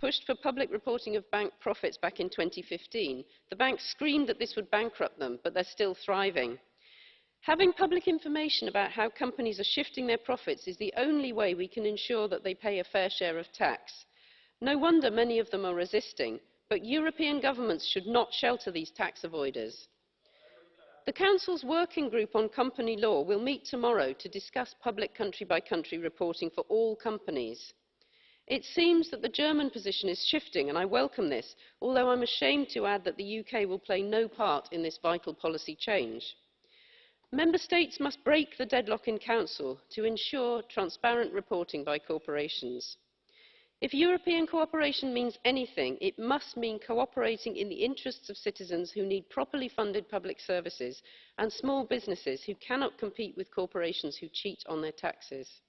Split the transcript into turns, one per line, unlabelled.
Pushed for public reporting of bank profits back in 2015. The banks screamed that this would bankrupt them, but they're still thriving. Having public information about how companies are shifting their profits is the only way we can ensure that they pay a fair share of tax. No wonder many of them are resisting, but European governments should not shelter these tax avoiders. The Council's Working Group on Company Law will meet tomorrow to discuss public country-by-country reporting for all companies. It seems that the German position is shifting, and I welcome this, although I'm ashamed to add that the UK will play no part in this vital policy change. Member States must break the deadlock in Council to ensure transparent reporting by corporations. If European cooperation means anything, it must mean cooperating in the interests of citizens who need properly funded public services and small businesses who cannot compete with corporations who cheat on their taxes.